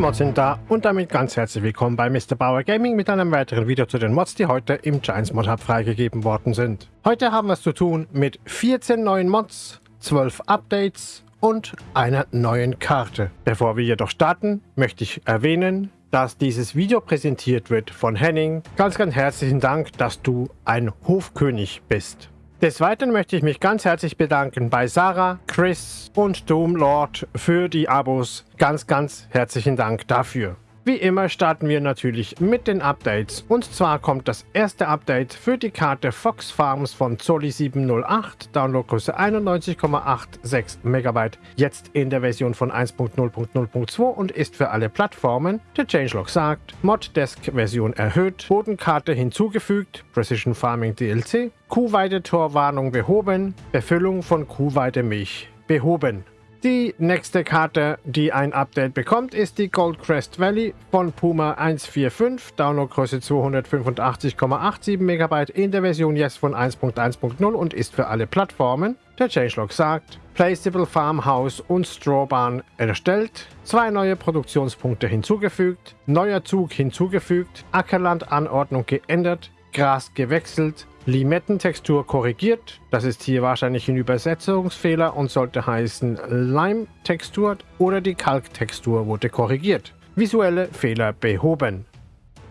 Mods sind da und damit ganz herzlich willkommen bei Mr. Bauer Gaming mit einem weiteren Video zu den Mods, die heute im Giants Mod Hub freigegeben worden sind. Heute haben wir es zu tun mit 14 neuen Mods, 12 Updates und einer neuen Karte. Bevor wir jedoch starten, möchte ich erwähnen, dass dieses Video präsentiert wird von Henning. Ganz, ganz herzlichen Dank, dass du ein Hofkönig bist. Des Weiteren möchte ich mich ganz herzlich bedanken bei Sarah, Chris und Doomlord für die Abos. Ganz, ganz herzlichen Dank dafür. Wie immer starten wir natürlich mit den Updates. Und zwar kommt das erste Update für die Karte Fox Farms von Zoli 708, Downloadgröße 91,86 MB, jetzt in der Version von 1.0.0.2 und ist für alle Plattformen. Der Changelog sagt, Moddesk-Version erhöht, Bodenkarte hinzugefügt, Precision Farming DLC, Kuhweidetorwarnung behoben, Befüllung von Kuhweidemilch behoben. Die nächste Karte, die ein Update bekommt, ist die Goldcrest Valley von Puma 145, Downloadgröße 285,87 MB in der Version jetzt von 1.1.0 und ist für alle Plattformen. Der Changelog sagt, Placeable Farmhouse und Strawbarn erstellt, zwei neue Produktionspunkte hinzugefügt, neuer Zug hinzugefügt, Ackerlandanordnung geändert, Gras gewechselt, Limettentextur korrigiert. Das ist hier wahrscheinlich ein Übersetzungsfehler und sollte heißen Lime-Textur oder die Kalktextur wurde korrigiert. Visuelle Fehler behoben.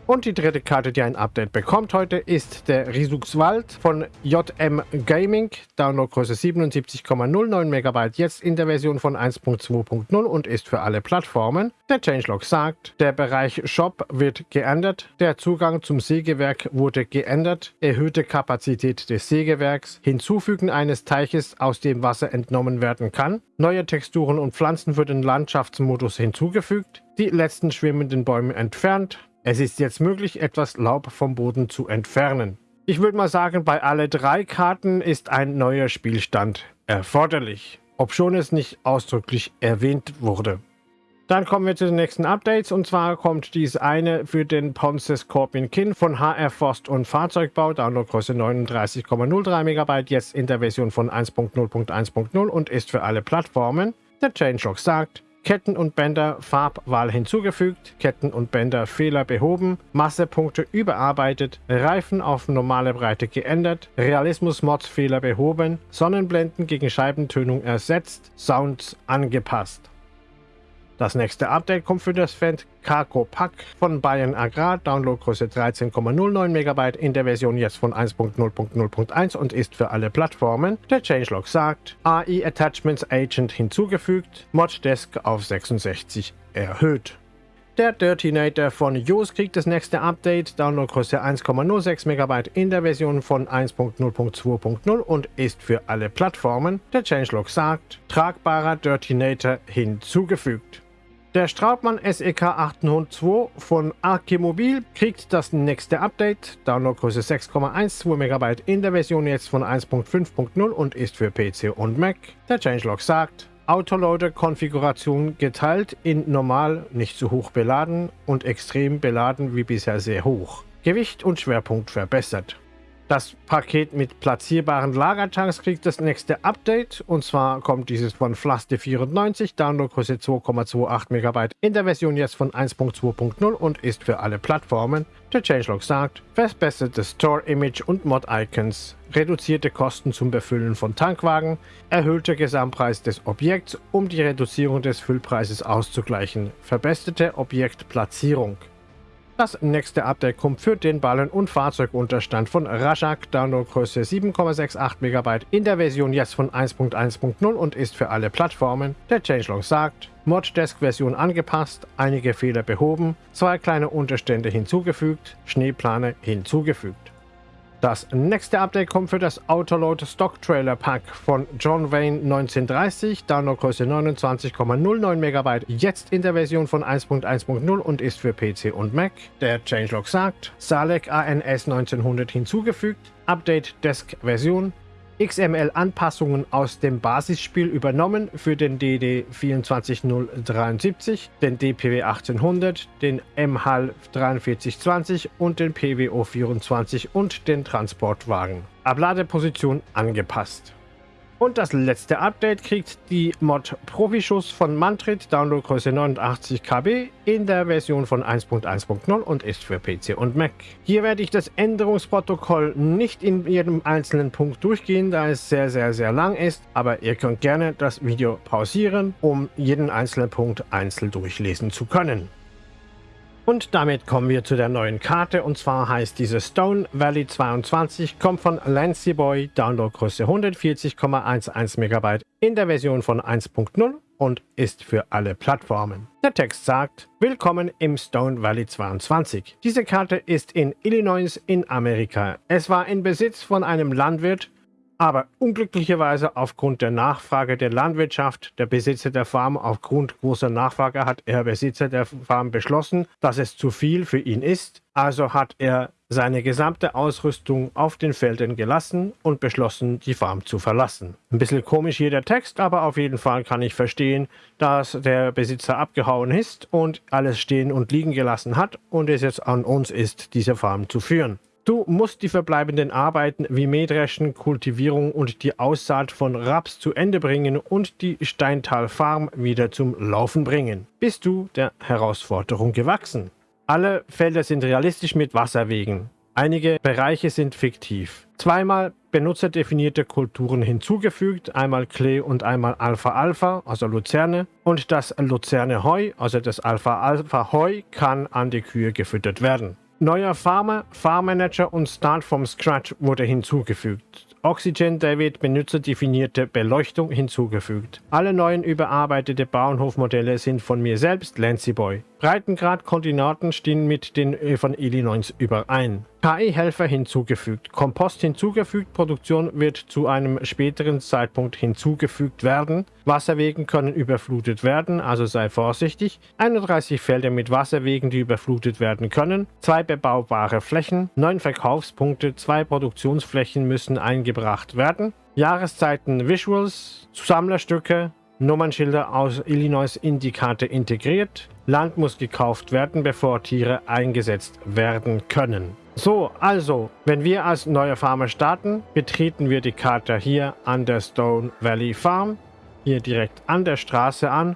Und die dritte Karte, die ein Update bekommt heute, ist der Risuxwald von JM Gaming. Downloadgröße 77,09 MB, jetzt in der Version von 1.2.0 und ist für alle Plattformen. Der Changelog sagt, der Bereich Shop wird geändert, der Zugang zum Sägewerk wurde geändert, erhöhte Kapazität des Sägewerks, Hinzufügen eines Teiches, aus dem Wasser entnommen werden kann, neue Texturen und Pflanzen für den Landschaftsmodus hinzugefügt, die letzten schwimmenden Bäume entfernt, es ist jetzt möglich, etwas Laub vom Boden zu entfernen. Ich würde mal sagen, bei alle drei Karten ist ein neuer Spielstand erforderlich, obschon es nicht ausdrücklich erwähnt wurde. Dann kommen wir zu den nächsten Updates und zwar kommt dies eine für den Ponce Scorpion Kin von HR Forst und Fahrzeugbau, Downloadgröße 39,03 MB, jetzt in der Version von 1.0.1.0 und ist für alle Plattformen. Der Changelog sagt, Ketten und Bänder Farbwahl hinzugefügt, Ketten und Bänder Fehler behoben, Massepunkte überarbeitet, Reifen auf normale Breite geändert, Realismus-Mods Fehler behoben, Sonnenblenden gegen Scheibentönung ersetzt, Sounds angepasst. Das nächste Update kommt für das Fendt Cargo Pack von Bayern Agrar, Downloadgröße 13,09 MB in der Version jetzt von 1.0.0.1 und ist für alle Plattformen. Der Changelog sagt, AI Attachments Agent hinzugefügt, Mod Desk auf 66 erhöht. Der Dirtinator von Yoast kriegt das nächste Update, Downloadgröße 1,06 MB in der Version von 1.0.2.0 und ist für alle Plattformen. Der Changelog sagt, tragbarer Dirtinator hinzugefügt. Der Straubmann SEK 802 von Archimobil kriegt das nächste Update, Downloadgröße 6,12 MB in der Version jetzt von 1.5.0 und ist für PC und Mac. Der Changelog sagt, Autoloader-Konfiguration geteilt in normal, nicht zu hoch beladen und extrem beladen wie bisher sehr hoch. Gewicht und Schwerpunkt verbessert. Das Paket mit platzierbaren Lagertanks kriegt das nächste Update und zwar kommt dieses von Flaste94, Downloadgröße 2,28 MB in der Version jetzt von 1.2.0 und ist für alle Plattformen. Der Changelog sagt, verbessertes Store-Image und Mod-Icons, reduzierte Kosten zum Befüllen von Tankwagen, erhöhter Gesamtpreis des Objekts, um die Reduzierung des Füllpreises auszugleichen, verbesserte Objektplatzierung. Das nächste Update kommt für den Ballen- und Fahrzeugunterstand von Rajak, Downloadgröße 7,68 MB in der Version jetzt von 1.1.0 und ist für alle Plattformen. Der Changelog sagt, Moddesk-Version angepasst, einige Fehler behoben, zwei kleine Unterstände hinzugefügt, Schneeplane hinzugefügt. Das nächste Update kommt für das Autoload Stock Trailer Pack von John Wayne 1930, Downloadgröße 29,09 MB, jetzt in der Version von 1.1.0 und ist für PC und Mac. Der Changelog sagt, Salek ANS 1900 hinzugefügt, Update Desk Version, XML-Anpassungen aus dem Basisspiel übernommen für den DD 24073, den DPW 1800, den MHAL 4320 und den PWO 24 und den Transportwagen. Abladeposition angepasst. Und das letzte Update kriegt die Mod Profischuss von Mantrit, Downloadgröße 89 KB in der Version von 1.1.0 und ist für PC und Mac. Hier werde ich das Änderungsprotokoll nicht in jedem einzelnen Punkt durchgehen, da es sehr, sehr, sehr lang ist, aber ihr könnt gerne das Video pausieren, um jeden einzelnen Punkt einzeln durchlesen zu können. Und damit kommen wir zu der neuen Karte und zwar heißt diese Stone Valley 22, kommt von Lancy Boy, Downloadgröße 140,11 MB in der Version von 1.0 und ist für alle Plattformen. Der Text sagt, Willkommen im Stone Valley 22. Diese Karte ist in Illinois in Amerika. Es war in Besitz von einem Landwirt aber unglücklicherweise aufgrund der Nachfrage der Landwirtschaft, der Besitzer der Farm, aufgrund großer Nachfrage hat er Besitzer der Farm beschlossen, dass es zu viel für ihn ist. Also hat er seine gesamte Ausrüstung auf den Feldern gelassen und beschlossen, die Farm zu verlassen. Ein bisschen komisch hier der Text, aber auf jeden Fall kann ich verstehen, dass der Besitzer abgehauen ist und alles stehen und liegen gelassen hat und es jetzt an uns ist, diese Farm zu führen. Du musst die verbleibenden Arbeiten wie Mähdreschen, Kultivierung und die Aussaat von Raps zu Ende bringen und die Steintal-Farm wieder zum Laufen bringen. Bist du der Herausforderung gewachsen? Alle Felder sind realistisch mit Wasserwegen. Einige Bereiche sind fiktiv. Zweimal benutzerdefinierte Kulturen hinzugefügt, einmal Klee und einmal Alpha-Alpha, also Luzerne. Und das Luzerne-Heu, also das Alpha-Alpha-Heu, kann an die Kühe gefüttert werden. Neuer Farmer, Farmmanager und Start from Scratch wurde hinzugefügt. Oxygen David benutzerdefinierte Beleuchtung hinzugefügt. Alle neuen überarbeitete Bauernhofmodelle sind von mir selbst, Lancy Boy. Breitengrad-Koordinaten stehen mit den von Illinois überein. KI-Helfer hinzugefügt. Kompost hinzugefügt. Produktion wird zu einem späteren Zeitpunkt hinzugefügt werden. Wasserwegen können überflutet werden, also sei vorsichtig. 31 Felder mit Wasserwegen, die überflutet werden können. Zwei bebaubare Flächen. Neun Verkaufspunkte. Zwei Produktionsflächen müssen eingebracht werden. Jahreszeiten Visuals. Sammlerstücke. Nummernschilder aus Illinois in die Karte integriert. Land muss gekauft werden, bevor Tiere eingesetzt werden können. So, also, wenn wir als neuer Farmer starten, betreten wir die Karte hier an der Stone Valley Farm, hier direkt an der Straße an.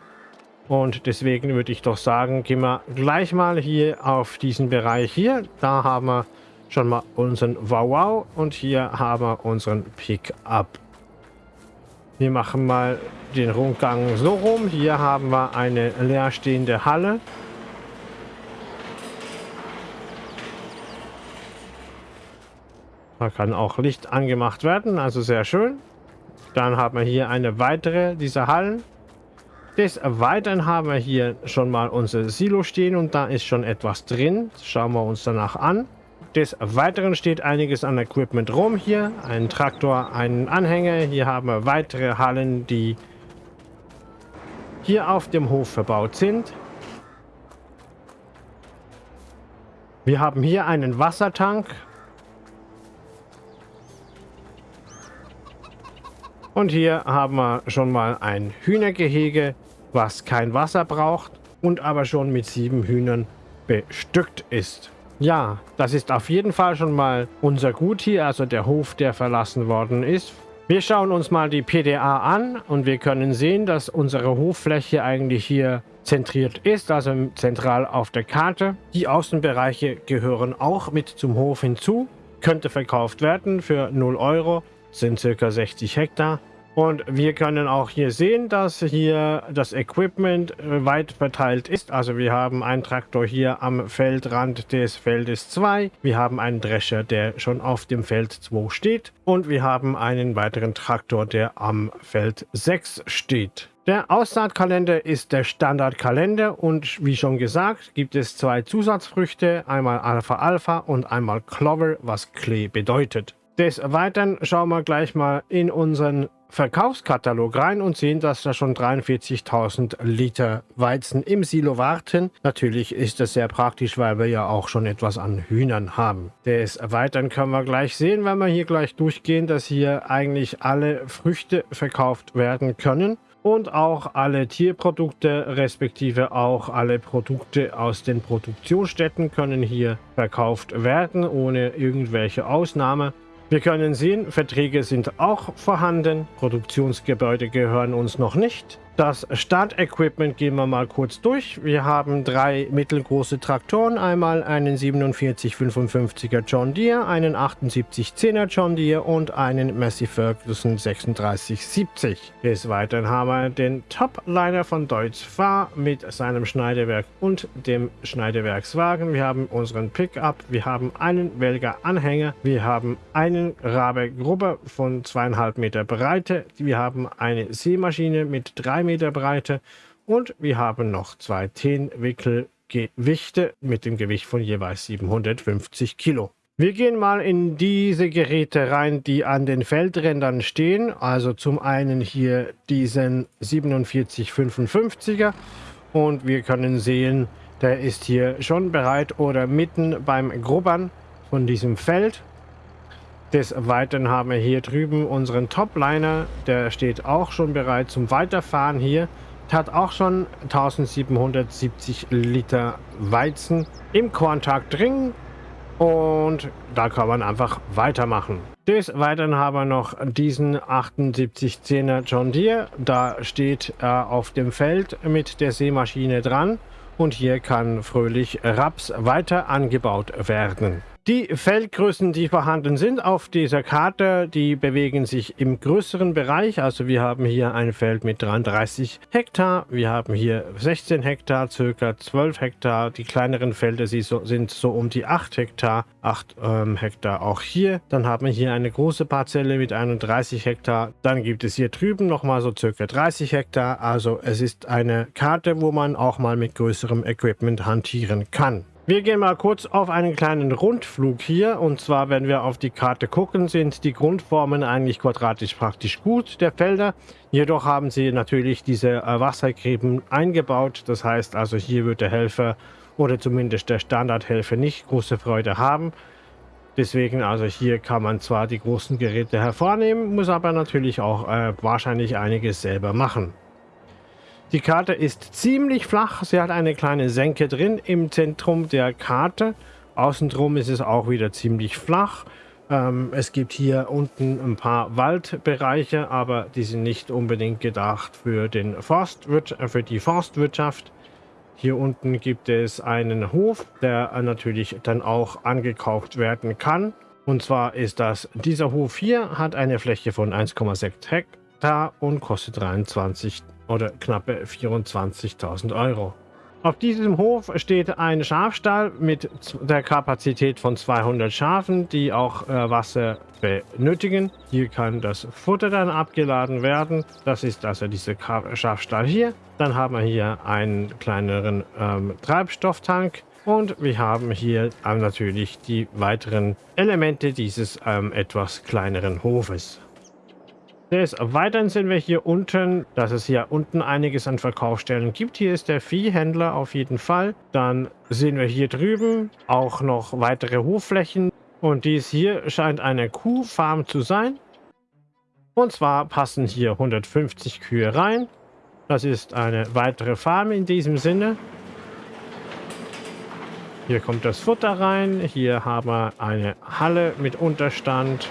Und deswegen würde ich doch sagen, gehen wir gleich mal hier auf diesen Bereich hier. Da haben wir schon mal unseren Wow Wow und hier haben wir unseren Pickup. Wir machen mal den Rundgang so rum. Hier haben wir eine leerstehende Halle. Da kann auch Licht angemacht werden, also sehr schön. Dann haben wir hier eine weitere dieser Hallen. Des Weiteren haben wir hier schon mal unser Silo stehen und da ist schon etwas drin. Das schauen wir uns danach an. Des Weiteren steht einiges an Equipment rum hier. Ein Traktor, einen Anhänger. Hier haben wir weitere Hallen, die hier auf dem Hof verbaut sind. Wir haben hier einen Wassertank. Und hier haben wir schon mal ein Hühnergehege, was kein Wasser braucht und aber schon mit sieben Hühnern bestückt ist. Ja, das ist auf jeden Fall schon mal unser Gut hier, also der Hof, der verlassen worden ist. Wir schauen uns mal die PDA an und wir können sehen, dass unsere Hoffläche eigentlich hier zentriert ist, also zentral auf der Karte. Die Außenbereiche gehören auch mit zum Hof hinzu, könnte verkauft werden für 0 Euro, sind circa 60 Hektar. Und wir können auch hier sehen, dass hier das Equipment äh, weit verteilt ist. Also wir haben einen Traktor hier am Feldrand des Feldes 2. Wir haben einen Drescher, der schon auf dem Feld 2 steht. Und wir haben einen weiteren Traktor, der am Feld 6 steht. Der Aussaatkalender ist der Standardkalender und wie schon gesagt gibt es zwei Zusatzfrüchte, einmal Alpha Alpha und einmal Clover, was Klee bedeutet. Des Weiteren schauen wir gleich mal in unseren Verkaufskatalog rein und sehen, dass da schon 43.000 Liter Weizen im Silo warten. Natürlich ist das sehr praktisch, weil wir ja auch schon etwas an Hühnern haben. Des Weiteren können wir gleich sehen, wenn wir hier gleich durchgehen, dass hier eigentlich alle Früchte verkauft werden können und auch alle Tierprodukte respektive auch alle Produkte aus den Produktionsstätten können hier verkauft werden ohne irgendwelche Ausnahme. Wir können sehen, Verträge sind auch vorhanden, Produktionsgebäude gehören uns noch nicht. Das Startequipment gehen wir mal kurz durch. Wir haben drei mittelgroße Traktoren. Einmal einen 4755er John Deere, einen 7810er John Deere und einen Massey Ferguson 3670. Des Weiteren haben wir den Topliner von Deutz Fahr mit seinem Schneidewerk und dem Schneidewerkswagen. Wir haben unseren Pickup. Wir haben einen Welger Anhänger. Wir haben einen Rabe Gruppe von 2,5 Meter Breite. Wir haben eine Seemaschine mit drei Meter Breite und wir haben noch zwei Tenwickelgewichte mit dem Gewicht von jeweils 750 Kilo. Wir gehen mal in diese Geräte rein, die an den Feldrändern stehen. Also zum einen hier diesen 4755er und wir können sehen, der ist hier schon bereit oder mitten beim Grubbern von diesem Feld. Des Weiteren haben wir hier drüben unseren Topliner, der steht auch schon bereit zum Weiterfahren hier. Hat auch schon 1770 Liter Weizen im Korntag drin und da kann man einfach weitermachen. Des Weiteren haben wir noch diesen 7810er John Deere. Da steht er auf dem Feld mit der Seemaschine dran und hier kann fröhlich Raps weiter angebaut werden. Die Feldgrößen, die vorhanden sind auf dieser Karte, die bewegen sich im größeren Bereich. Also wir haben hier ein Feld mit 33 Hektar, wir haben hier 16 Hektar, circa 12 Hektar. Die kleineren Felder sind so um die 8 Hektar, 8 ähm, Hektar auch hier. Dann haben wir hier eine große Parzelle mit 31 Hektar. Dann gibt es hier drüben nochmal so circa 30 Hektar. Also es ist eine Karte, wo man auch mal mit größerem Equipment hantieren kann. Wir gehen mal kurz auf einen kleinen Rundflug hier. Und zwar, wenn wir auf die Karte gucken, sind die Grundformen eigentlich quadratisch praktisch gut der Felder. Jedoch haben sie natürlich diese äh, Wassergräben eingebaut. Das heißt also, hier wird der Helfer oder zumindest der Standardhelfer nicht große Freude haben. Deswegen also hier kann man zwar die großen Geräte hervornehmen, muss aber natürlich auch äh, wahrscheinlich einiges selber machen. Die Karte ist ziemlich flach. Sie hat eine kleine Senke drin im Zentrum der Karte. Außenrum ist es auch wieder ziemlich flach. Ähm, es gibt hier unten ein paar Waldbereiche, aber die sind nicht unbedingt gedacht für, den Forstwirt für die Forstwirtschaft. Hier unten gibt es einen Hof, der natürlich dann auch angekauft werden kann. Und zwar ist das, dieser Hof hier hat eine Fläche von 1,6 Hektar und kostet 23 oder knappe 24.000 Euro. Auf diesem Hof steht ein Schafstall mit der Kapazität von 200 Schafen, die auch äh, Wasser benötigen. Hier kann das Futter dann abgeladen werden. Das ist also dieser Schafstall hier. Dann haben wir hier einen kleineren ähm, Treibstofftank. Und wir haben hier ähm, natürlich die weiteren Elemente dieses ähm, etwas kleineren Hofes. Des Weiteren sehen wir hier unten, dass es hier unten einiges an Verkaufsstellen gibt. Hier ist der Viehhändler auf jeden Fall. Dann sehen wir hier drüben auch noch weitere Hofflächen. Und dies hier scheint eine Kuhfarm zu sein. Und zwar passen hier 150 Kühe rein. Das ist eine weitere Farm in diesem Sinne. Hier kommt das Futter rein. Hier haben wir eine Halle mit Unterstand.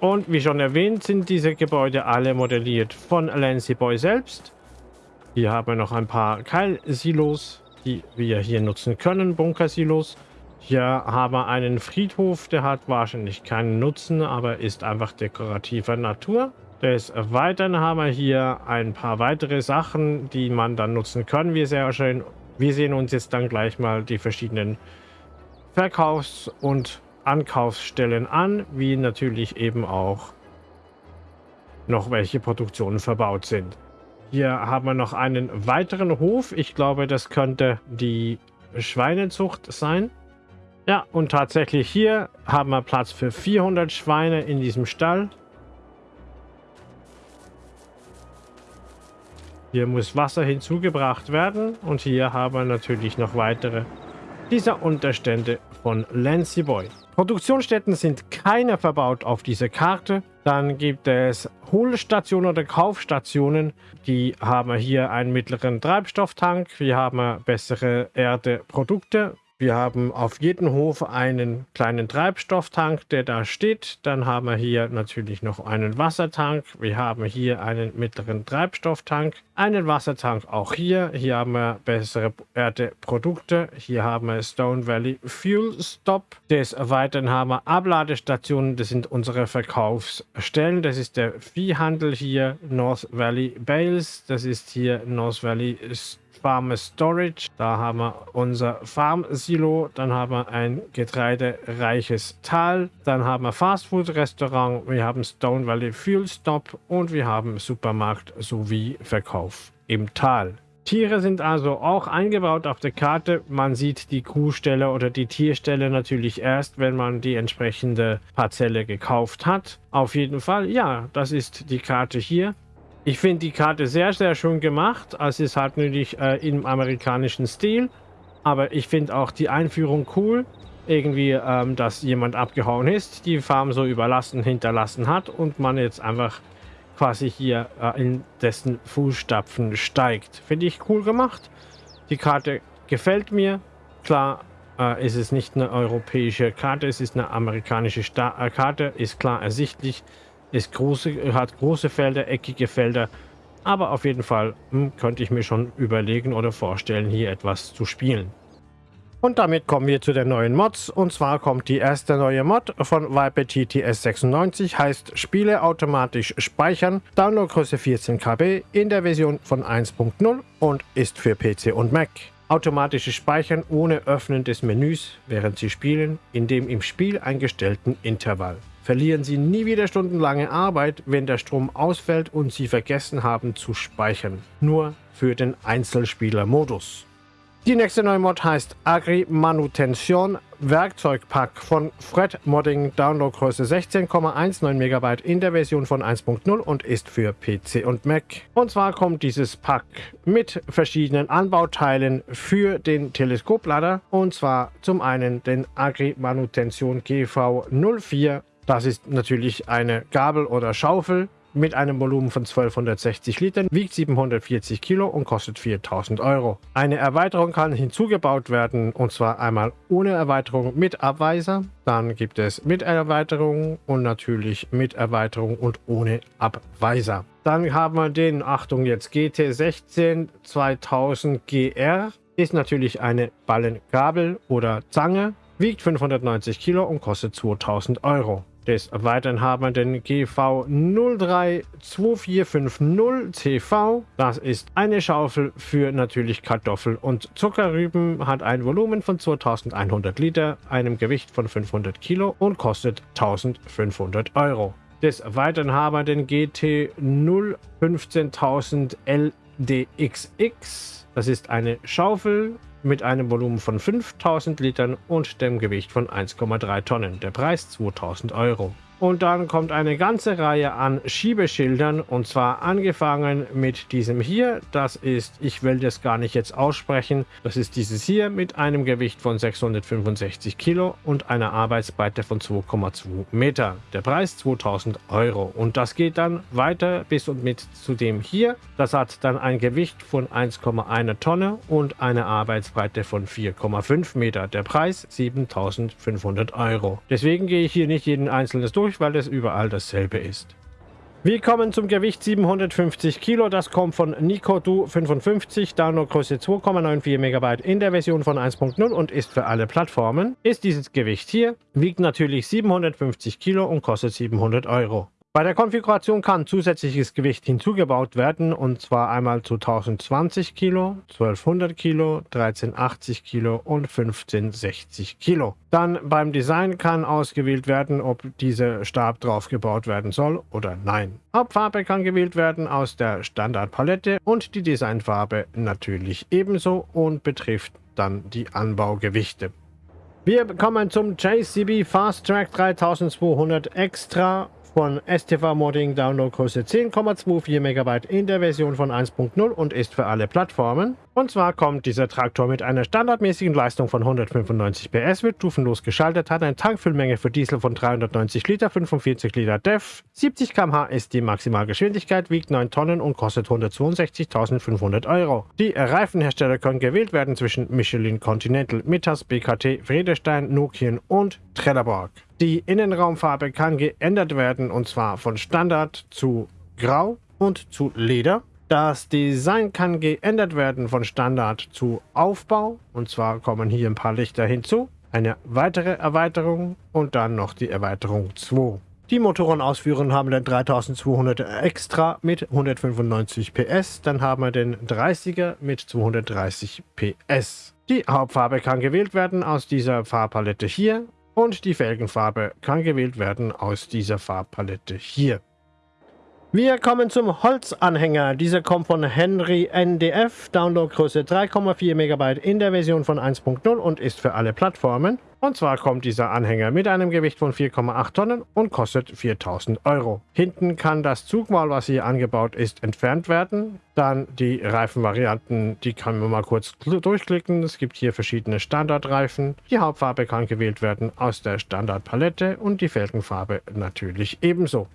Und wie schon erwähnt, sind diese Gebäude alle modelliert von Lancy Boy selbst. Hier haben wir noch ein paar Keilsilos, die wir hier nutzen können, Bunkersilos. Hier haben wir einen Friedhof, der hat wahrscheinlich keinen Nutzen, aber ist einfach dekorativer Natur. Des Weiteren haben wir hier ein paar weitere Sachen, die man dann nutzen kann. Wir, sehr schön, wir sehen uns jetzt dann gleich mal die verschiedenen Verkaufs- und Ankaufsstellen an, wie natürlich eben auch noch welche Produktionen verbaut sind. Hier haben wir noch einen weiteren Hof. Ich glaube, das könnte die Schweinezucht sein. Ja, und tatsächlich hier haben wir Platz für 400 Schweine in diesem Stall. Hier muss Wasser hinzugebracht werden und hier haben wir natürlich noch weitere dieser Unterstände von Lancy Boy. Produktionsstätten sind keine verbaut auf dieser Karte. Dann gibt es Hohlstationen oder Kaufstationen. Die haben hier einen mittleren Treibstofftank. Wir haben bessere Erdeprodukte. Wir haben auf jedem Hof einen kleinen Treibstofftank, der da steht. Dann haben wir hier natürlich noch einen Wassertank. Wir haben hier einen mittleren Treibstofftank, einen Wassertank auch hier. Hier haben wir bessere Erdeprodukte. Hier haben wir Stone Valley Fuel Stop. Des Weiteren haben wir Abladestationen. Das sind unsere Verkaufsstellen. Das ist der Viehhandel hier, North Valley Bales. Das ist hier North Valley. Farm Storage. Da haben wir unser Farm Silo. Dann haben wir ein getreidereiches Tal. Dann haben wir Fastfood Restaurant. Wir haben Stone Valley Fuel Stop und wir haben Supermarkt sowie Verkauf im Tal. Tiere sind also auch eingebaut auf der Karte. Man sieht die Kuhstelle oder die Tierstelle natürlich erst, wenn man die entsprechende Parzelle gekauft hat. Auf jeden Fall, ja, das ist die Karte hier. Ich finde die Karte sehr, sehr schön gemacht. Also es ist halt natürlich äh, im amerikanischen Stil. Aber ich finde auch die Einführung cool. Irgendwie, ähm, dass jemand abgehauen ist, die Farm so überlassen, hinterlassen hat und man jetzt einfach quasi hier äh, in dessen Fußstapfen steigt. Finde ich cool gemacht. Die Karte gefällt mir. Klar äh, ist es nicht eine europäische Karte, es ist eine amerikanische Sta äh, Karte, ist klar ersichtlich ist große, hat große Felder, eckige Felder. Aber auf jeden Fall hm, könnte ich mir schon überlegen oder vorstellen, hier etwas zu spielen. Und damit kommen wir zu den neuen Mods. Und zwar kommt die erste neue Mod von Viper TTS 96, heißt Spiele automatisch speichern, Downloadgröße 14 KB in der Version von 1.0 und ist für PC und Mac. Automatisches Speichern ohne Öffnen des Menüs, während Sie spielen, in dem im Spiel eingestellten Intervall. Verlieren Sie nie wieder stundenlange Arbeit, wenn der Strom ausfällt und Sie vergessen haben zu speichern. Nur für den Einzelspieler-Modus. Die nächste neue Mod heißt Agri Manutention Werkzeugpack von Fred Modding. Downloadgröße 16,19 MB in der Version von 1.0 und ist für PC und Mac. Und zwar kommt dieses Pack mit verschiedenen Anbauteilen für den Teleskoplader. Und zwar zum einen den Agri Manutention GV04 das ist natürlich eine Gabel oder Schaufel mit einem Volumen von 1260 Litern, wiegt 740 Kilo und kostet 4000 Euro. Eine Erweiterung kann hinzugebaut werden und zwar einmal ohne Erweiterung mit Abweiser, dann gibt es mit Erweiterung und natürlich mit Erweiterung und ohne Abweiser. Dann haben wir den, Achtung jetzt, GT16 2000 GR, ist natürlich eine Ballengabel oder Zange, wiegt 590 Kilo und kostet 2000 Euro. Des Weiteren haben wir den GV 032450CV. Das ist eine Schaufel für natürlich Kartoffel und Zuckerrüben, hat ein Volumen von 2100 Liter, einem Gewicht von 500 Kilo und kostet 1500 Euro. Des Weiteren haben wir den GT 015000 LDXX. Das ist eine Schaufel mit einem Volumen von 5000 Litern und dem Gewicht von 1,3 Tonnen. Der Preis 2000 Euro. Und dann kommt eine ganze Reihe an Schiebeschildern und zwar angefangen mit diesem hier. Das ist, ich will das gar nicht jetzt aussprechen, das ist dieses hier mit einem Gewicht von 665 Kilo und einer Arbeitsbreite von 2,2 Meter. Der Preis 2000 Euro und das geht dann weiter bis und mit zu dem hier. Das hat dann ein Gewicht von 1,1 Tonne und eine Arbeitsbreite von 4,5 Meter. Der Preis 7500 Euro. Deswegen gehe ich hier nicht jeden einzelnes durch durch, weil es überall dasselbe ist. Wir kommen zum Gewicht 750 Kilo. Das kommt von Nicodu 55, Downloadgröße 2,94 MB in der Version von 1.0 und ist für alle Plattformen. Ist dieses Gewicht hier, wiegt natürlich 750 Kilo und kostet 700 Euro. Bei der Konfiguration kann zusätzliches Gewicht hinzugebaut werden und zwar einmal zu 1020 Kilo, 1200 Kilo, 1380 Kilo und 1560 Kilo. Dann beim Design kann ausgewählt werden, ob dieser Stab drauf gebaut werden soll oder nein. Hauptfarbe kann gewählt werden aus der Standardpalette und die Designfarbe natürlich ebenso und betrifft dann die Anbaugewichte. Wir kommen zum JCB Fast Track 3200 Extra von STV Modding Downloadgröße 10,24 MB in der Version von 1.0 und ist für alle Plattformen. Und zwar kommt dieser Traktor mit einer standardmäßigen Leistung von 195 PS, wird stufenlos geschaltet, hat eine Tankfüllmenge für Diesel von 390 Liter, 45 Liter DEF, 70 km/h ist die Maximalgeschwindigkeit, wiegt 9 Tonnen und kostet 162.500 Euro. Die Reifenhersteller können gewählt werden zwischen Michelin Continental, Mittas, BKT, Friedestein, Nokian und Trelleborg. Die Innenraumfarbe kann geändert werden und zwar von Standard zu Grau und zu Leder. Das Design kann geändert werden von Standard zu Aufbau. Und zwar kommen hier ein paar Lichter hinzu. Eine weitere Erweiterung und dann noch die Erweiterung 2. Die Motorenausführungen haben den 3200 extra mit 195 PS. Dann haben wir den 30er mit 230 PS. Die Hauptfarbe kann gewählt werden aus dieser Farbpalette hier. Und die Felgenfarbe kann gewählt werden aus dieser Farbpalette hier. Wir kommen zum Holzanhänger. Dieser kommt von Henry NDF, Downloadgröße 3,4 MB in der Version von 1.0 und ist für alle Plattformen. Und zwar kommt dieser Anhänger mit einem Gewicht von 4,8 Tonnen und kostet 4000 Euro. Hinten kann das Zugmaul, was hier angebaut ist, entfernt werden. Dann die Reifenvarianten, die kann man mal kurz durchklicken. Es gibt hier verschiedene Standardreifen. Die Hauptfarbe kann gewählt werden aus der Standardpalette und die Felgenfarbe natürlich ebenso.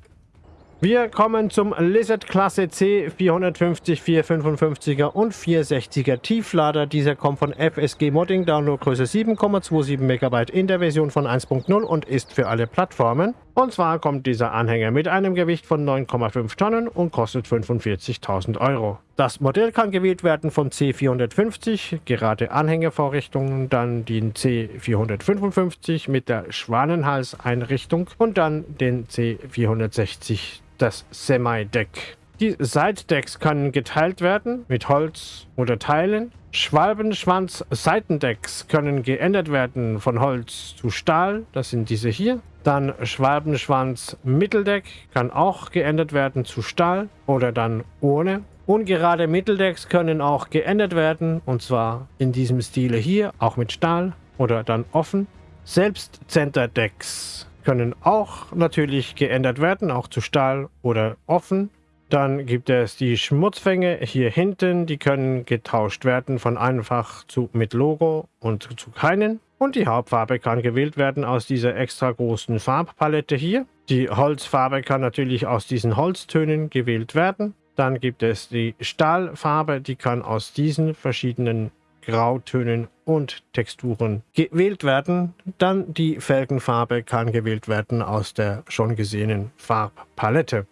Wir kommen zum Lizard Klasse C 450, 455er und 460er Tieflader. Dieser kommt von FSG Modding, Downloadgröße 7,27 MB in der Version von 1.0 und ist für alle Plattformen. Und zwar kommt dieser Anhänger mit einem Gewicht von 9,5 Tonnen und kostet 45.000 Euro. Das Modell kann gewählt werden von C450, gerade Anhängervorrichtungen, dann den C455 mit der Schwanenhalseinrichtung und dann den C460 das Semi-Deck. Die Seitdecks können geteilt werden mit Holz oder Teilen. Schwalbenschwanz-Seitendecks können geändert werden von Holz zu Stahl. Das sind diese hier. Dann Schwalbenschwanz-Mitteldeck kann auch geändert werden zu Stahl oder dann ohne. Ungerade Mitteldecks können auch geändert werden und zwar in diesem Stile hier, auch mit Stahl oder dann offen. Selbst Centerdecks können auch natürlich geändert werden, auch zu Stahl oder offen. Dann gibt es die Schmutzfänge hier hinten, die können getauscht werden von einfach zu mit Logo und zu keinen. Und die Hauptfarbe kann gewählt werden aus dieser extra großen Farbpalette hier. Die Holzfarbe kann natürlich aus diesen Holztönen gewählt werden. Dann gibt es die Stahlfarbe, die kann aus diesen verschiedenen Grautönen und Texturen gewählt werden. Dann die Felgenfarbe kann gewählt werden aus der schon gesehenen Farbpalette.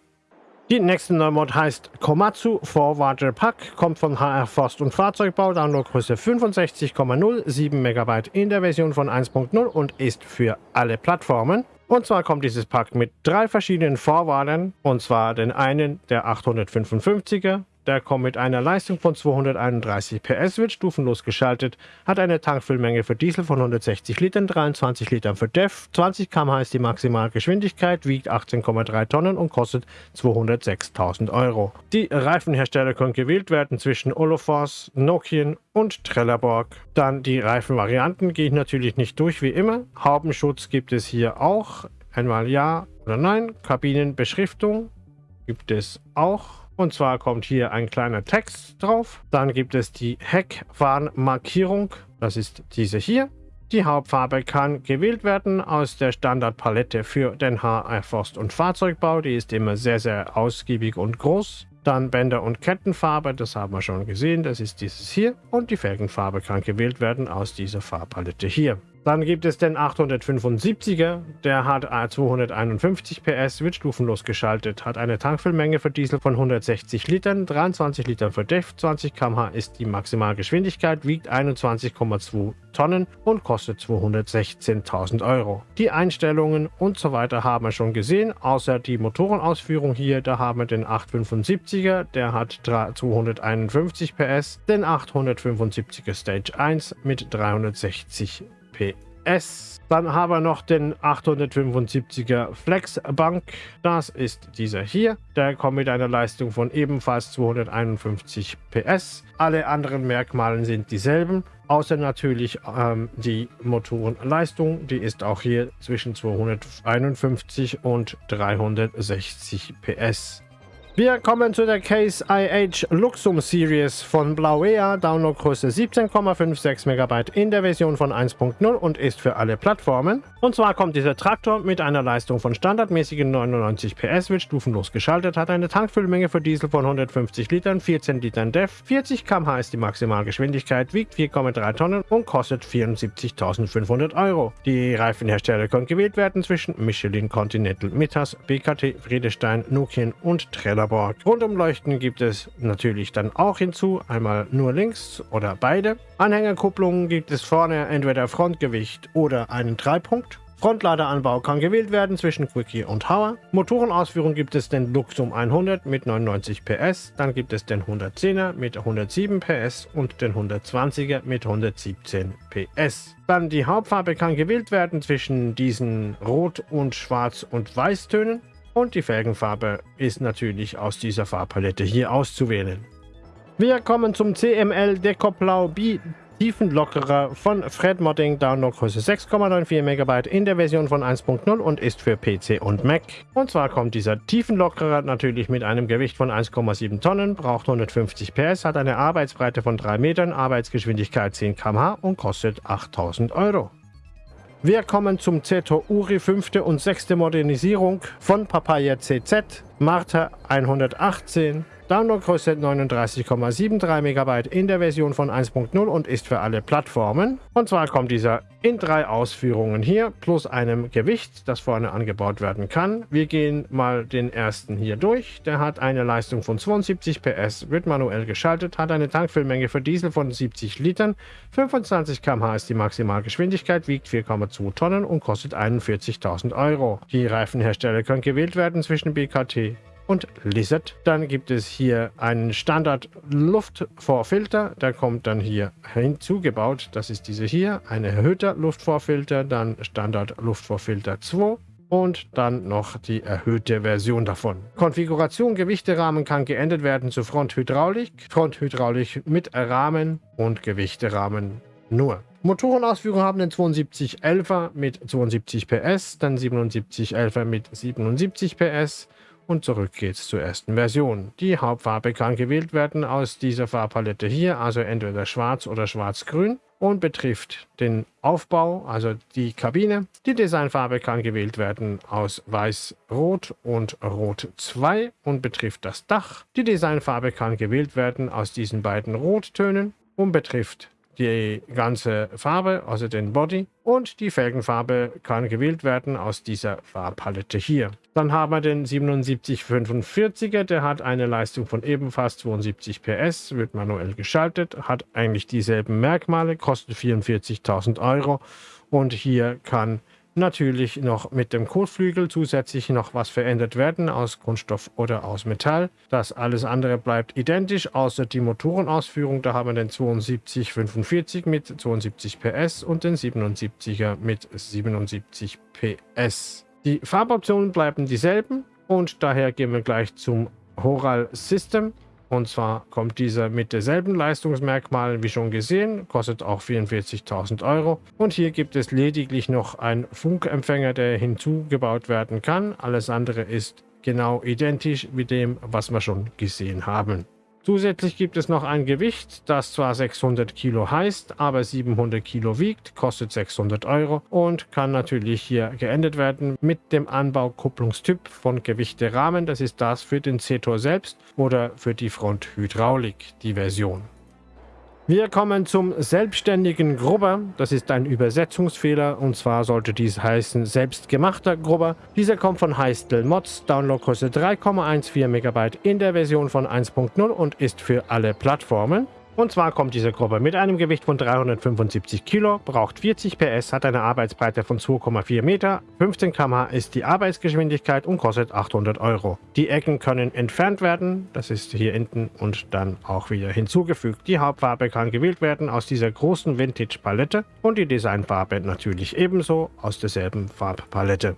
Die nächste Neumod heißt Komatsu Forwarder Pack, kommt von HR Forst und Fahrzeugbau, Downloadgröße 65,07 MB in der Version von 1.0 und ist für alle Plattformen. Und zwar kommt dieses Pack mit drei verschiedenen Vorwahlen, und zwar den einen der 855er, der kommt mit einer Leistung von 231 PS, wird stufenlos geschaltet, hat eine Tankfüllmenge für Diesel von 160 Litern, 23 Litern für DEF, 20 km/h ist die Maximalgeschwindigkeit, wiegt 18,3 Tonnen und kostet 206.000 Euro. Die Reifenhersteller können gewählt werden zwischen Olofors, Nokian und Trelleborg. Dann die Reifenvarianten gehe ich natürlich nicht durch wie immer. Haubenschutz gibt es hier auch. Einmal ja oder nein. Kabinenbeschriftung gibt es auch. Und zwar kommt hier ein kleiner Text drauf. Dann gibt es die Heckwarnmarkierung. Das ist diese hier. Die Hauptfarbe kann gewählt werden aus der Standardpalette für den HR Forst- und Fahrzeugbau. Die ist immer sehr, sehr ausgiebig und groß. Dann Bänder- und Kettenfarbe, das haben wir schon gesehen, das ist dieses hier. Und die Felgenfarbe kann gewählt werden aus dieser Farbpalette hier. Dann gibt es den 875er, der hat 251 PS, wird stufenlos geschaltet, hat eine Tankfüllmenge für Diesel von 160 Litern, 23 Litern für DEF, 20 km/h ist die Maximalgeschwindigkeit, wiegt 21,2 Tonnen und kostet 216.000 Euro. Die Einstellungen und so weiter haben wir schon gesehen, außer die Motorenausführung hier, da haben wir den 875er, der hat 251 PS, den 875er Stage 1 mit 360 PS. Dann haben wir noch den 875er Flexbank. Das ist dieser hier. Der kommt mit einer Leistung von ebenfalls 251 PS. Alle anderen Merkmale sind dieselben, außer natürlich ähm, die Motorenleistung. Die ist auch hier zwischen 251 und 360 PS. Wir kommen zu der Case IH Luxum Series von Blauea, Downloadgröße 17,56 MB in der Version von 1.0 und ist für alle Plattformen. Und zwar kommt dieser Traktor mit einer Leistung von standardmäßigen 99 PS, wird stufenlos geschaltet, hat eine Tankfüllmenge für Diesel von 150 Litern, 14 Litern DEF, 40 km/h ist die Maximalgeschwindigkeit, wiegt 4,3 Tonnen und kostet 74.500 Euro. Die Reifenhersteller können gewählt werden zwischen Michelin, Continental, Mittas, BKT, Friedestein, Nokian und Treller Paderborn. Rundumleuchten gibt es natürlich dann auch hinzu, einmal nur links oder beide. Anhängerkupplungen gibt es vorne entweder Frontgewicht oder einen Dreipunkt. Frontladeranbau kann gewählt werden zwischen Quickie und Hauer. Motorenausführung gibt es den Luxum 100 mit 99 PS, dann gibt es den 110er mit 107 PS und den 120er mit 117 PS. Dann die Hauptfarbe kann gewählt werden zwischen diesen Rot- und Schwarz- und Weißtönen. Und die Felgenfarbe ist natürlich aus dieser Farbpalette hier auszuwählen. Wir kommen zum CML Decoplau B Tiefenlockerer von Fred Modding, Downloadgröße 6,94 MB in der Version von 1.0 und ist für PC und Mac. Und zwar kommt dieser Tiefenlockerer natürlich mit einem Gewicht von 1,7 Tonnen, braucht 150 PS, hat eine Arbeitsbreite von 3 Metern, Arbeitsgeschwindigkeit 10 km/h und kostet 8000 Euro. Wir kommen zum Zeto Uri 5. und 6. Modernisierung von Papaya CZ, Marta 118, Downloadgröße 39,73 MB in der Version von 1.0 und ist für alle Plattformen. Und zwar kommt dieser in drei Ausführungen hier, plus einem Gewicht, das vorne angebaut werden kann. Wir gehen mal den ersten hier durch. Der hat eine Leistung von 72 PS, wird manuell geschaltet, hat eine Tankfüllmenge für Diesel von 70 Litern, 25 km/h ist die Maximalgeschwindigkeit, wiegt 4,2 Tonnen und kostet 41.000 Euro. Die Reifenhersteller können gewählt werden zwischen BKT, und Lizard. Dann gibt es hier einen Standard Luftvorfilter, der kommt dann hier hinzugebaut. Das ist diese hier, ein erhöhter Luftvorfilter, dann Standard Luftvorfilter 2 und dann noch die erhöhte Version davon. Konfiguration Gewichterahmen kann geändert werden zu Fronthydraulik, Fronthydraulik mit Rahmen und Gewichterahmen nur. Motorenausführung haben den 7211er mit 72 PS, dann 7711er mit 77 PS und zurück geht's zur ersten Version. Die Hauptfarbe kann gewählt werden aus dieser Farbpalette hier, also entweder schwarz oder schwarz-grün und betrifft den Aufbau, also die Kabine. Die Designfarbe kann gewählt werden aus weiß-rot und rot 2 und betrifft das Dach. Die Designfarbe kann gewählt werden aus diesen beiden Rottönen und betrifft die ganze Farbe, also den Body. Und die Felgenfarbe kann gewählt werden aus dieser Farbpalette hier. Dann haben wir den 7745er, der hat eine Leistung von ebenfalls 72 PS, wird manuell geschaltet, hat eigentlich dieselben Merkmale, kostet 44.000 Euro. Und hier kann Natürlich noch mit dem Kotflügel zusätzlich noch was verändert werden aus Kunststoff oder aus Metall. Das alles andere bleibt identisch, außer die Motorenausführung. Da haben wir den 7245 mit 72 PS und den 77er mit 77 PS. Die Farboptionen bleiben dieselben und daher gehen wir gleich zum Horal System. Und zwar kommt dieser mit derselben Leistungsmerkmalen wie schon gesehen, kostet auch 44.000 Euro. Und hier gibt es lediglich noch einen Funkempfänger, der hinzugebaut werden kann. Alles andere ist genau identisch mit dem, was wir schon gesehen haben. Zusätzlich gibt es noch ein Gewicht, das zwar 600 Kilo heißt, aber 700 Kilo wiegt, kostet 600 Euro und kann natürlich hier geändert werden mit dem Anbaukupplungstyp von Gewichterahmen. Das ist das für den Zetor selbst oder für die Fronthydraulik, die Version. Wir kommen zum selbstständigen Grubber. Das ist ein Übersetzungsfehler und zwar sollte dies heißen selbstgemachter Grubber. Dieser kommt von Heistel Mods, Downloadgröße 3,14 MB in der Version von 1.0 und ist für alle Plattformen. Und zwar kommt diese Gruppe mit einem Gewicht von 375 Kilo, braucht 40 PS, hat eine Arbeitsbreite von 2,4 Meter, 15 km/h ist die Arbeitsgeschwindigkeit und kostet 800 Euro. Die Ecken können entfernt werden, das ist hier hinten und dann auch wieder hinzugefügt. Die Hauptfarbe kann gewählt werden aus dieser großen Vintage-Palette und die Designfarbe natürlich ebenso aus derselben Farbpalette.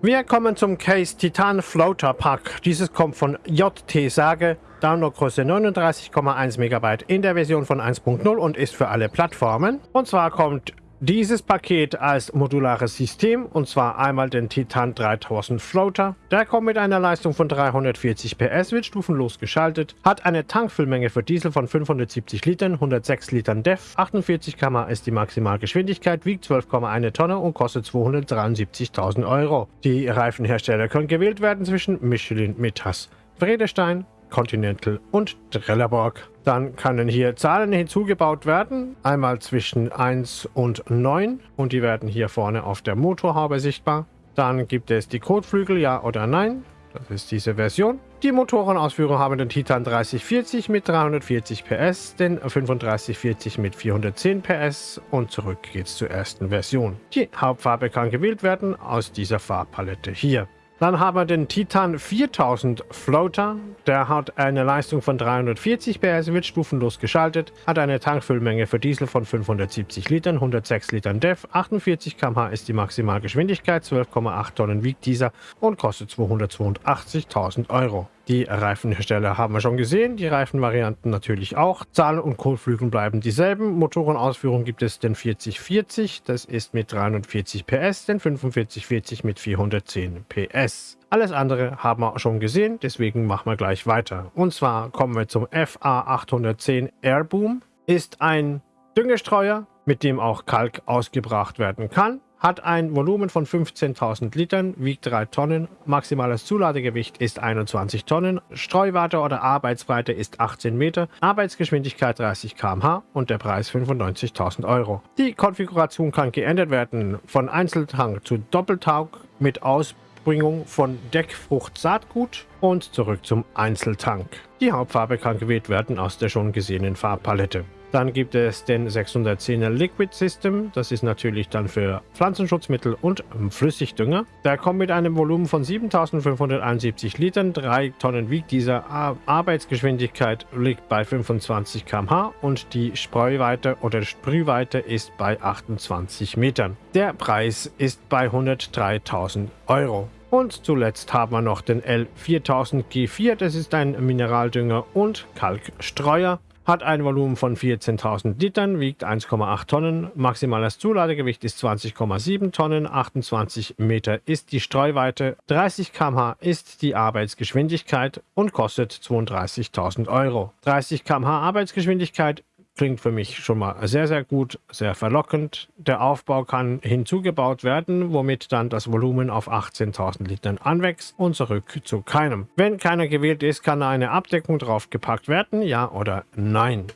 Wir kommen zum Case Titan Floater Pack. Dieses kommt von JT Sage Downloadgröße 39,1 MB in der Version von 1.0 und ist für alle Plattformen. Und zwar kommt dieses Paket als modulares System und zwar einmal den Titan 3000 Floater. Der kommt mit einer Leistung von 340 PS, wird stufenlos geschaltet, hat eine Tankfüllmenge für Diesel von 570 Litern, 106 Litern DEF, 48 km ist die Maximalgeschwindigkeit, wiegt 12,1 Tonne und kostet 273.000 Euro. Die Reifenhersteller können gewählt werden zwischen Michelin, Mittas, Vredestein, Continental und Trelleborg. Dann können hier Zahlen hinzugebaut werden, einmal zwischen 1 und 9 und die werden hier vorne auf der Motorhaube sichtbar. Dann gibt es die Kotflügel, ja oder nein. Das ist diese Version. Die Motorenausführung haben den Titan 3040 mit 340 PS, den 3540 mit 410 PS und zurück geht's zur ersten Version. Die Hauptfarbe kann gewählt werden aus dieser Farbpalette hier. Dann haben wir den Titan 4000 Floater. Der hat eine Leistung von 340 PS, wird stufenlos geschaltet, hat eine Tankfüllmenge für Diesel von 570 Litern, 106 Litern DEF, 48 km/h ist die Maximalgeschwindigkeit, 12,8 Tonnen wiegt dieser und kostet 282.000 Euro. Die Reifenhersteller haben wir schon gesehen, die Reifenvarianten natürlich auch. Zahlen und Kotflügeln bleiben dieselben. Motorenausführung gibt es den 4040, das ist mit 340 PS, den 4540 mit 410 PS. Alles andere haben wir schon gesehen, deswegen machen wir gleich weiter. Und zwar kommen wir zum FA810 Airboom. Ist ein Düngestreuer, mit dem auch Kalk ausgebracht werden kann hat ein Volumen von 15.000 Litern, wiegt 3 Tonnen, maximales Zuladegewicht ist 21 Tonnen, Streuwarte oder Arbeitsbreite ist 18 Meter, Arbeitsgeschwindigkeit 30 km/h und der Preis 95.000 Euro. Die Konfiguration kann geändert werden von Einzeltank zu Doppeltaug mit Ausbringung von Deckfrucht Saatgut und zurück zum Einzeltank. Die Hauptfarbe kann gewählt werden aus der schon gesehenen Farbpalette. Dann gibt es den 610er Liquid System. Das ist natürlich dann für Pflanzenschutzmittel und Flüssigdünger. Der kommt mit einem Volumen von 7571 Litern. 3 Tonnen wiegt dieser. Arbeitsgeschwindigkeit liegt bei 25 km/h und die Spreuweite oder Sprühweite ist bei 28 Metern. Der Preis ist bei 103.000 Euro. Und zuletzt haben wir noch den L4000G4. Das ist ein Mineraldünger und Kalkstreuer hat ein Volumen von 14.000 Litern, wiegt 1,8 Tonnen, maximales Zuladegewicht ist 20,7 Tonnen, 28 Meter ist die Streuweite, 30 km/h ist die Arbeitsgeschwindigkeit und kostet 32.000 Euro. 30 km/h Arbeitsgeschwindigkeit klingt für mich schon mal sehr, sehr gut, sehr verlockend. Der Aufbau kann hinzugebaut werden, womit dann das Volumen auf 18.000 Litern anwächst und zurück zu keinem. Wenn keiner gewählt ist, kann eine Abdeckung draufgepackt werden, ja oder nein.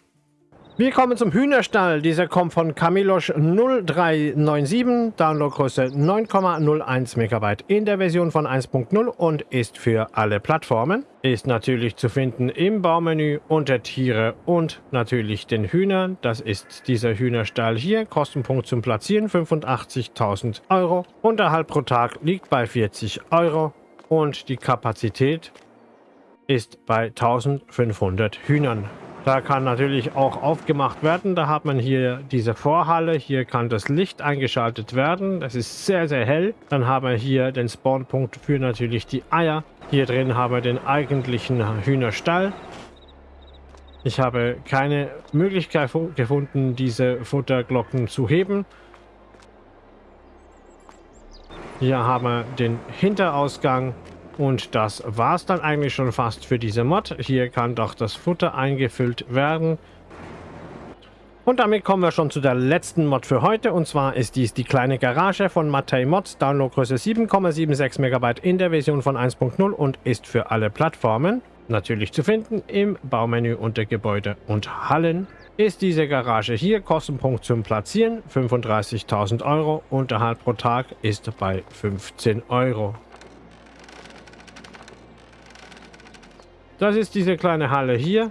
Wir kommen zum Hühnerstall. Dieser kommt von Camilosch 0397, Downloadgröße 9,01 MB in der Version von 1.0 und ist für alle Plattformen. Ist natürlich zu finden im Baumenü unter Tiere und natürlich den Hühnern. Das ist dieser Hühnerstall hier. Kostenpunkt zum Platzieren 85.000 Euro. Unterhalt pro Tag liegt bei 40 Euro und die Kapazität ist bei 1500 Hühnern. Da kann natürlich auch aufgemacht werden. Da hat man hier diese Vorhalle. Hier kann das Licht eingeschaltet werden. Das ist sehr, sehr hell. Dann haben wir hier den Spawnpunkt für natürlich die Eier. Hier drin haben wir den eigentlichen Hühnerstall. Ich habe keine Möglichkeit gefunden, diese Futterglocken zu heben. Hier haben wir den Hinterausgang. Und das war es dann eigentlich schon fast für diese Mod. Hier kann doch das Futter eingefüllt werden. Und damit kommen wir schon zu der letzten Mod für heute. Und zwar ist dies die kleine Garage von Matei Mods. Downloadgröße 7,76 MB in der Version von 1.0 und ist für alle Plattformen. Natürlich zu finden im Baumenü unter Gebäude und Hallen. Ist diese Garage hier, Kostenpunkt zum Platzieren 35.000 Euro, Unterhalt pro Tag ist bei 15 Euro. Das ist diese kleine Halle hier.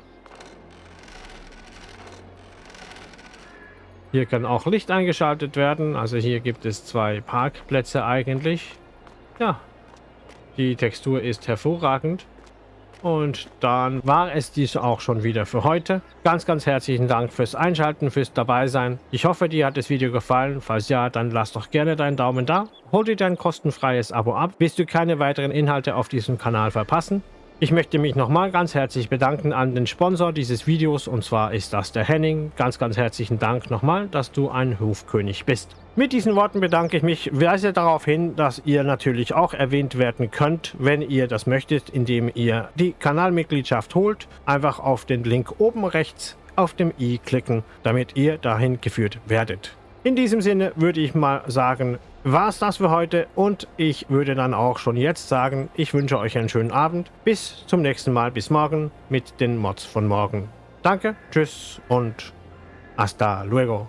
Hier kann auch Licht eingeschaltet werden. Also hier gibt es zwei Parkplätze eigentlich. Ja, die Textur ist hervorragend. Und dann war es dies auch schon wieder für heute. Ganz, ganz herzlichen Dank fürs Einschalten, fürs Dabeisein. Ich hoffe, dir hat das Video gefallen. Falls ja, dann lass doch gerne deinen Daumen da. Hol dir dein kostenfreies Abo ab, willst du keine weiteren Inhalte auf diesem Kanal verpassen. Ich möchte mich nochmal ganz herzlich bedanken an den Sponsor dieses Videos und zwar ist das der Henning. Ganz, ganz herzlichen Dank nochmal, dass du ein Hofkönig bist. Mit diesen Worten bedanke ich mich, weise darauf hin, dass ihr natürlich auch erwähnt werden könnt, wenn ihr das möchtet, indem ihr die Kanalmitgliedschaft holt. Einfach auf den Link oben rechts auf dem i klicken, damit ihr dahin geführt werdet. In diesem Sinne würde ich mal sagen, war es das für heute und ich würde dann auch schon jetzt sagen, ich wünsche euch einen schönen Abend. Bis zum nächsten Mal, bis morgen mit den Mods von morgen. Danke, tschüss und hasta luego.